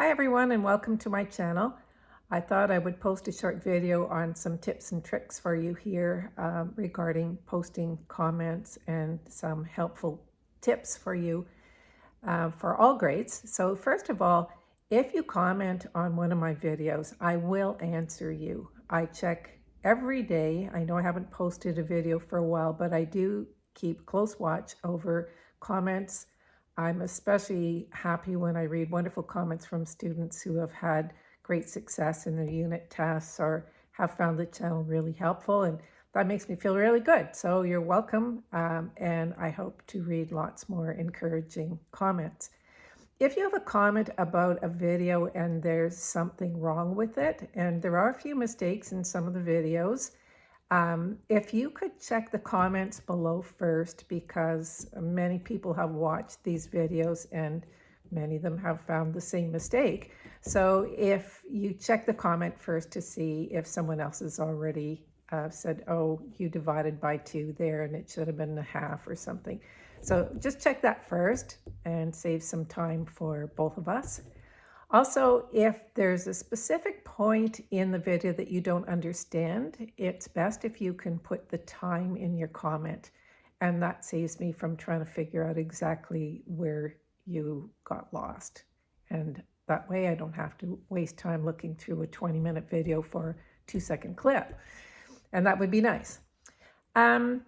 Hi everyone and welcome to my channel. I thought I would post a short video on some tips and tricks for you here um, regarding posting comments and some helpful tips for you uh, for all grades. So first of all, if you comment on one of my videos, I will answer you. I check every day. I know I haven't posted a video for a while, but I do keep close watch over comments, I'm especially happy when I read wonderful comments from students who have had great success in their unit tests or have found the channel really helpful. And that makes me feel really good. So you're welcome. Um, and I hope to read lots more encouraging comments. If you have a comment about a video and there's something wrong with it, and there are a few mistakes in some of the videos, um, if you could check the comments below first, because many people have watched these videos and many of them have found the same mistake. So if you check the comment first to see if someone else has already uh, said, oh, you divided by two there and it should have been a half or something. So just check that first and save some time for both of us. Also, if there's a specific point in the video that you don't understand, it's best if you can put the time in your comment. And that saves me from trying to figure out exactly where you got lost. And that way I don't have to waste time looking through a 20 minute video for a two second clip. And that would be nice. Um,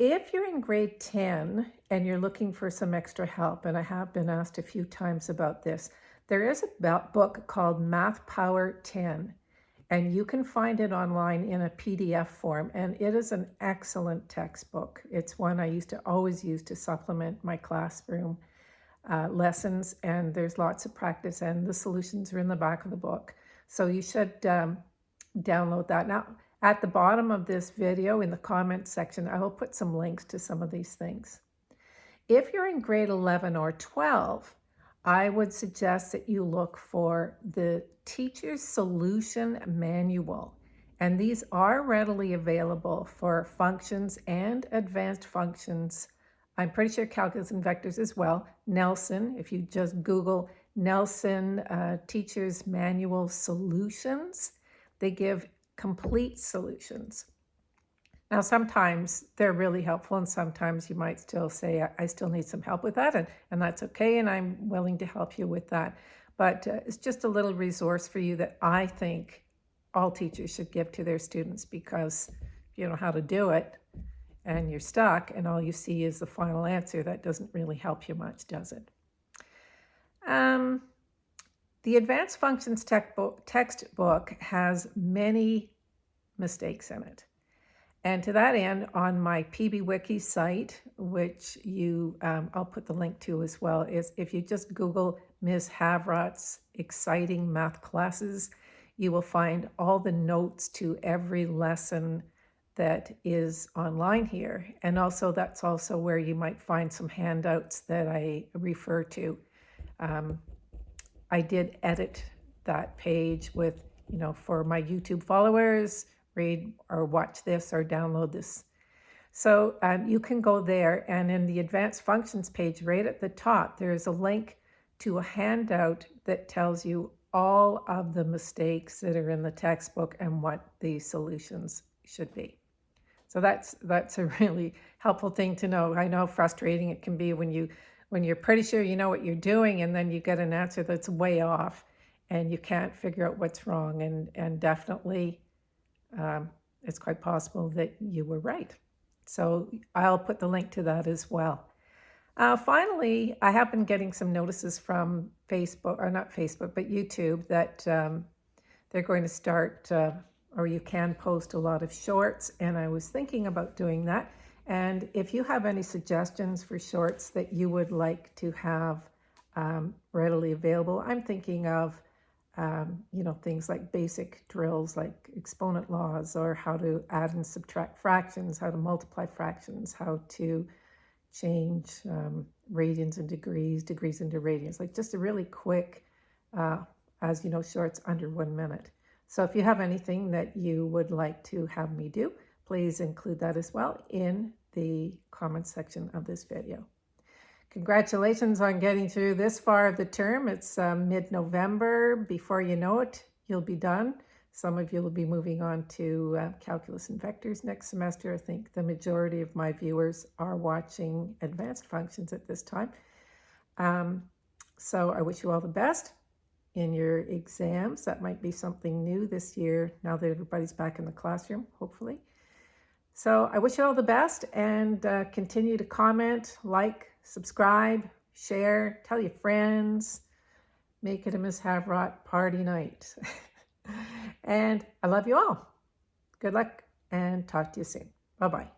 if you're in grade 10 and you're looking for some extra help, and I have been asked a few times about this, there is a book called Math Power 10, and you can find it online in a PDF form, and it is an excellent textbook. It's one I used to always use to supplement my classroom uh, lessons, and there's lots of practice, and the solutions are in the back of the book. So you should um, download that. Now, at the bottom of this video in the comments section, I will put some links to some of these things. If you're in grade 11 or 12, I would suggest that you look for the Teacher's Solution Manual. And these are readily available for functions and advanced functions. I'm pretty sure calculus and vectors as well. Nelson, if you just Google Nelson uh, Teacher's Manual Solutions, they give complete solutions. Now, sometimes they're really helpful, and sometimes you might still say, I still need some help with that, and, and that's okay, and I'm willing to help you with that. But uh, it's just a little resource for you that I think all teachers should give to their students because if you know how to do it and you're stuck and all you see is the final answer, that doesn't really help you much, does it? Um, the Advanced Functions textbook has many mistakes in it. And to that end, on my PBWiki site, which you, um, I'll put the link to as well, is if you just Google Ms. Havrot's exciting math classes, you will find all the notes to every lesson that is online here. And also that's also where you might find some handouts that I refer to. Um, I did edit that page with, you know, for my YouTube followers, read or watch this or download this. So um, you can go there and in the advanced functions page right at the top, there is a link to a handout that tells you all of the mistakes that are in the textbook and what the solutions should be. So that's that's a really helpful thing to know. I know frustrating it can be when you when you're pretty sure you know what you're doing and then you get an answer that's way off and you can't figure out what's wrong and and definitely um, it's quite possible that you were right. So I'll put the link to that as well. Uh, finally, I have been getting some notices from Facebook, or not Facebook, but YouTube, that um, they're going to start, uh, or you can post a lot of shorts, and I was thinking about doing that. And if you have any suggestions for shorts that you would like to have um, readily available, I'm thinking of um, you know, things like basic drills like exponent laws or how to add and subtract fractions, how to multiply fractions, how to change um, radians and degrees, degrees into radians, like just a really quick, uh, as you know, shorts under one minute. So if you have anything that you would like to have me do, please include that as well in the comments section of this video. Congratulations on getting through this far of the term. It's um, mid-November. Before you know it, you'll be done. Some of you will be moving on to uh, calculus and vectors next semester. I think the majority of my viewers are watching advanced functions at this time. Um, so I wish you all the best in your exams. That might be something new this year now that everybody's back in the classroom, hopefully. So I wish you all the best and uh, continue to comment, like, subscribe, share, tell your friends, make it a Miss Havrot party night. and I love you all. Good luck and talk to you soon. Bye-bye.